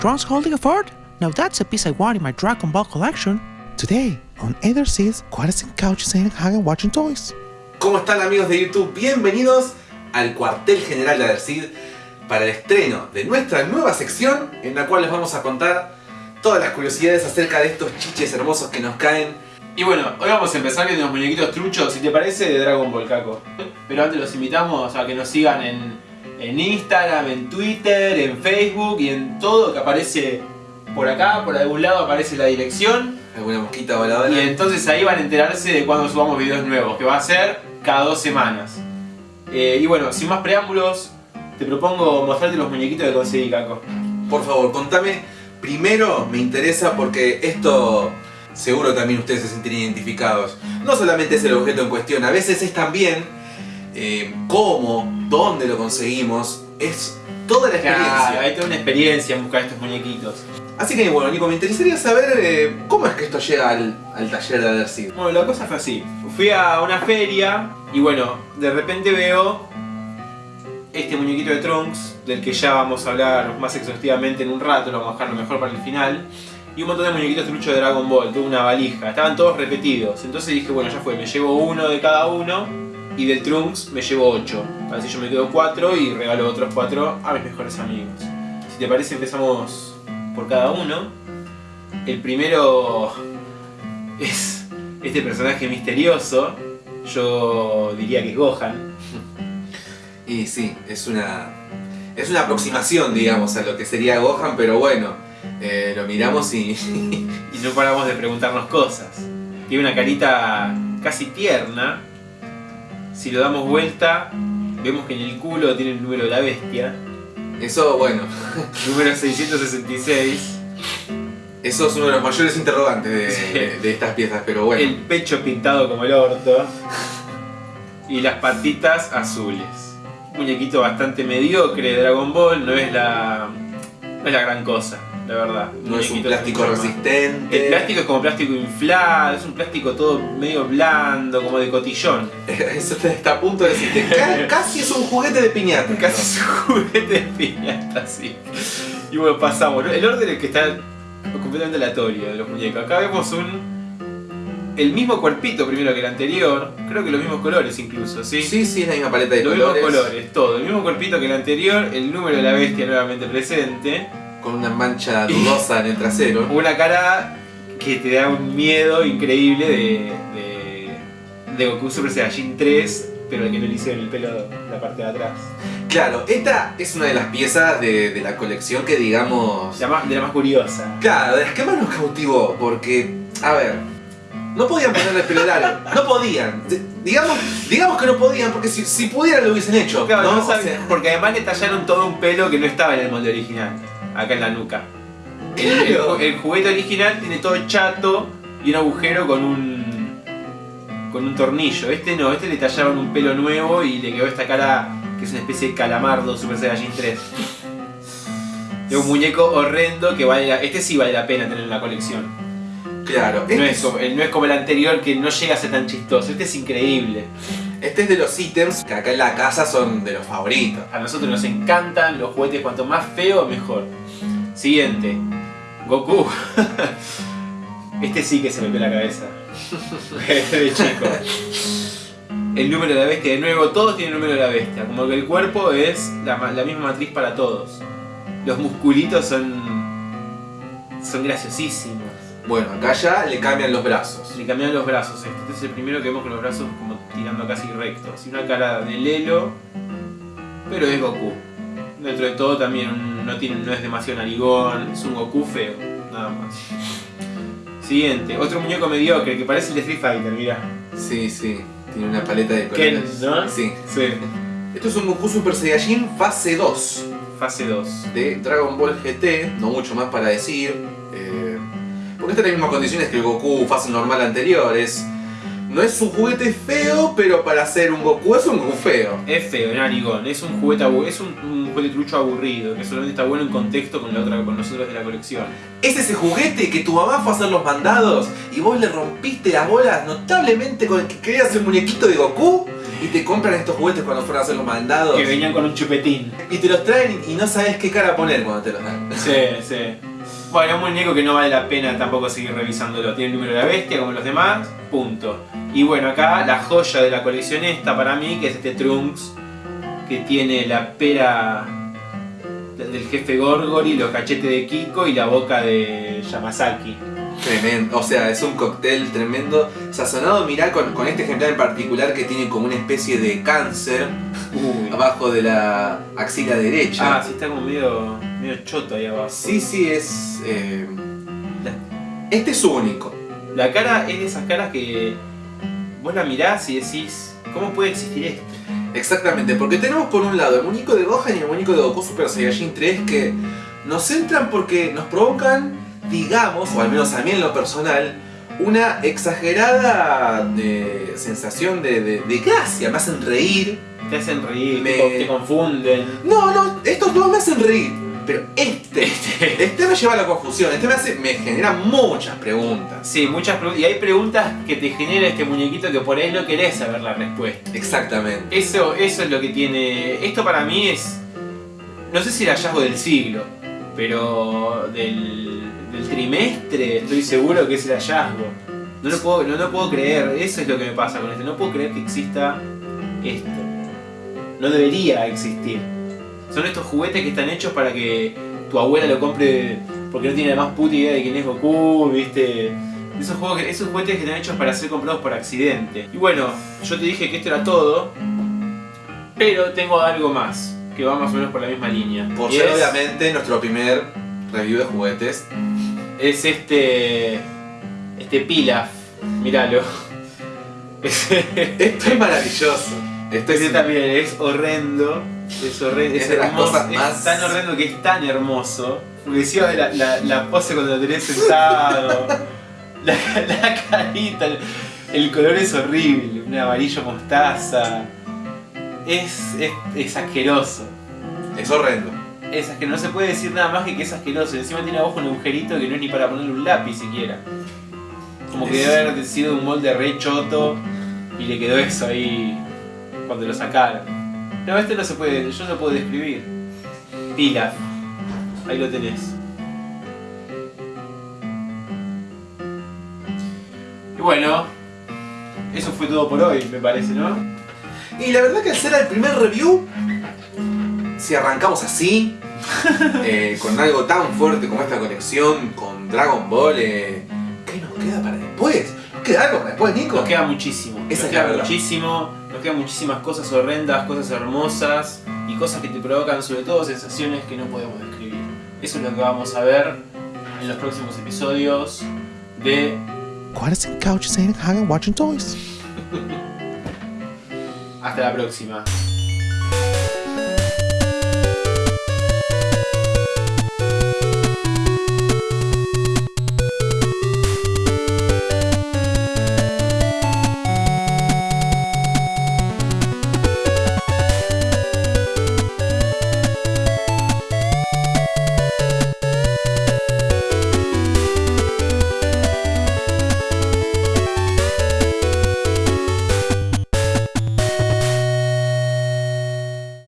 Trunks holding a fort? Now that's a piece I want in my Dragon Ball collection. Today, on Either Seas, Quarters and Couches and Hagen watching toys. ¿Cómo están amigos de YouTube? Bienvenidos al cuartel general de Adercid para el estreno de nuestra nueva sección en la cual les vamos a contar todas las curiosidades acerca de estos chiches hermosos que nos caen. Y bueno, hoy vamos a empezar viendo los muñequitos truchos, si te parece, de Dragon Ball Caco. Pero antes los invitamos a que nos sigan en, en Instagram, en Twitter, en Facebook y en todo que aparece por acá, por algún lado aparece la dirección. Alguna mosquita voladora. Y entonces ahí van a enterarse de cuando subamos videos nuevos, que va a ser cada dos semanas. Eh, y bueno, sin más preámbulos, te propongo mostrarte los muñequitos que conseguí, Caco. Por favor, contame. Primero me interesa porque esto seguro también ustedes se sentirían identificados. No solamente es el objeto en cuestión, a veces es también eh, cómo, dónde lo conseguimos. Es toda la experiencia. Claro, hay toda una experiencia en buscar estos muñequitos. Así que bueno, Nico, me interesaría saber eh, cómo es que esto llega al, al taller de Adercid. Bueno, la cosa fue así. Fui a una feria y bueno, de repente veo este muñequito de Trunks, del que ya vamos a hablar más exhaustivamente en un rato, lo vamos a dejar lo mejor para el final. Y un montón de muñequitos truchos de Dragon Ball, toda una valija, estaban todos repetidos. Entonces dije, bueno, ya fue, me llevo uno de cada uno y del Trunks me llevo 8. Así yo me quedo 4 y regalo otros 4 a mis mejores amigos. Si te parece empezamos por cada uno. El primero es este personaje misterioso. Yo diría que es Gohan. Y sí, es una, es una aproximación, digamos, a lo que sería Gohan, pero bueno, eh, lo miramos y... Y no paramos de preguntarnos cosas. Tiene una carita casi tierna. Si lo damos vuelta, vemos que en el culo tiene el número de la bestia. Eso, bueno, Número 666. eso es uno de los mayores interrogantes de, Sí. de- de estas piezas, pero bueno. El pecho pintado como el orto. Y las patitas azules. Un muñequito bastante mediocre de Dragon Ball. No es la, no es la gran cosa, la verdad. No es un plástico resistente. El plástico es como plástico inflado, es un plástico todo medio blando, como de cotillón. Eso está, a punto de decirte. ca- casi es un juguete de piñata. Casi es un juguete de piñata, así. Y bueno, pasamos. El orden es que está completamente aleatorio de los muñecos. Acá vemos un. El mismo cuerpito primero que el anterior, creo que los mismos colores incluso, ¿sí? Sí, sí, es la misma paleta de Los colores. mismos colores, todo. El mismo cuerpito que el anterior, el número de la bestia nuevamente presente. Con una mancha dudosa en el trasero. Una cara que te da un miedo increíble de, de, de Goku Super Saiyajin 3, pero el que no le hicieron el pelo la parte de atrás. Claro, esta es una de las piezas de, de la colección que digamos... La más- de la más curiosa. Claro, de las que más nos cautivó, porque, a ver, no podían ponerle pelo largo, no podían. Digamos, digamos que no podían, porque si, si pudieran lo hubiesen hecho. Claro, ¿no? no O saben- sea, porque además le tallaron todo un pelo que no estaba en el molde original, acá en la nuca. El, juguete original tiene todo chato y un agujero con un con un tornillo. Este no, este le tallaron un pelo nuevo y le quedó esta cara que es una especie de calamardo Super Saiyajin 3. Es un muñeco horrendo que vale la- este sí vale la pena tener en la colección. claro, No este, es, como, no es como el anterior que no llega a ser tan chistoso, este es increíble. Este es de los ítems que acá en la casa son de los favoritos. A nosotros nos encantan los juguetes, cuanto más feo, mejor. Siguiente. Goku. Este sí que se me la cabeza. Este de chico. El número de la bestia, de nuevo, todos tienen el número de la bestia. Como que el cuerpo es la, la misma matriz para todos. Los musculitos son. son graciosísimos. Bueno, acá ya le cambian los brazos. Le cambian los brazos. Este, Este es el primero que vemos con los brazos como tirando casi rectos. Y una cara de Lelo, pero es Goku. Dentro de todo también no, tiene, no es demasiado narigón, es un Goku feo, nada más. Siguiente, otro muñeco mediocre que parece el de Street Fighter, mirá. Sí, sí, tiene una paleta de Ken, colores. ¿no? Sí. Sí. Esto es un Goku Super Saiyajin fase 2. Fase 2. de Dragon Ball GT, no mucho más para decir. Porque está en las mismas condiciones que el Goku fase normal anterior. Es, no es un juguete feo, pero para ser un Goku es un Goku feo. Es feo, narigón, es un juguete es un, un juguete trucho aburrido, que solamente está bueno en contexto con la otra con nosotros de la colección. Es ese juguete que tu mamá fue a hacer los mandados y vos le rompiste las bolas notablemente con el que querías el muñequito de Goku y te compran estos juguetes cuando fueron a hacer los mandados Que venían con un chupetín. y te los traen y no sabes qué cara poner cuando te los dan. Sí, sí. Bueno, un muñeco que no vale la pena tampoco seguir revisándolo. Tiene el número de la bestia como los demás, punto. Y bueno, acá la joya de la colección esta para mí, que es este Trunks, que tiene la pera del jefe Gorgori, los cachetes de Kiko y la boca de Yamazaki. Tremendo, o sea, es un cóctel tremendo, sazonado, mirá con, con este ejemplar en particular que tiene como una especie de cáncer Uy. abajo de la axila derecha. Ah, sí, está como medio, medio choto ahí abajo. Sí, sí, es... eh, Este es único. La cara es de esas caras que vos la mirás y decís, ¿cómo puede existir esto? Exactamente, porque tenemos por un lado el muñeco de Gohan y el muñeco de Goku Super Saiyajin 3 que nos entran porque nos provocan, digamos, o al menos a mí en lo personal, una exagerada de sensación de, de- de gracia, me hacen reír. Te hacen reír, Me- te, te confunden. No, no, estos dos me hacen reír, pero este, este me lleva a la confusión, este me, hace, me genera muchas preguntas. Sí, muchas preguntas. Y hay preguntas que te genera este muñequito que por ahí no querés saber la respuesta. Exactamente. Eso, eso es lo que tiene. Esto para mí es. No sé si el hallazgo del siglo, pero del, del trimestre estoy seguro que es el hallazgo. No lo, puedo, no lo puedo creer, eso es lo que me pasa con este. No puedo creer que exista esto. No debería existir. Son estos juguetes que están hechos para que tu abuela lo compre porque no tiene la más puta idea de quién es Goku, viste. Esos, juegos que- esos juguetes que están hechos para ser comprados por accidente. Y bueno, yo te dije que esto era todo, pero tengo algo más, que va más o menos por la misma línea. Por Y ser es, obviamente nuestro primer review de juguetes. es este. Este Pilaf. Míralo. Esto es maravilloso. Esto Este es también es horrendo. Es horrendo. Es Es, de las hermoso. cosas es más- tan horrendo que es tan hermoso. Porque de la, la, la pose cuando lo tenés sentado. la, la carita. El, el color es horrible. Un amarillo mostaza. Es, es, es asqueroso. es horrendo. Es asqueroso. No se puede decir nada más que que es asqueroso. Encima tiene abajo un agujerito que no es ni para ponerle un lápiz siquiera. Como que debe haber sido un molde re choto y le quedó eso ahí cuando lo sacaron. No, este no se puede, yo no puedo describir. Pilaf. Ahí lo tenés. Y bueno, eso fue todo por hoy, me parece, ¿no? Y la verdad que al ser el primer review, si arrancamos así, eh, con algo tan fuerte como esta conexión con Dragon Ball, eh, ¿qué nos queda para después? ¿Nos queda algo para después, Nico? Nos queda muchísimo. Esa nos queda verdad. muchísimo. Nos quedan muchísimas cosas horrendas, cosas hermosas y cosas que te provocan sobre todo sensaciones que no podemos describir. Eso es lo que vamos a ver en los próximos episodios de Quite a couch saying hanging watching toys. Hasta la próxima.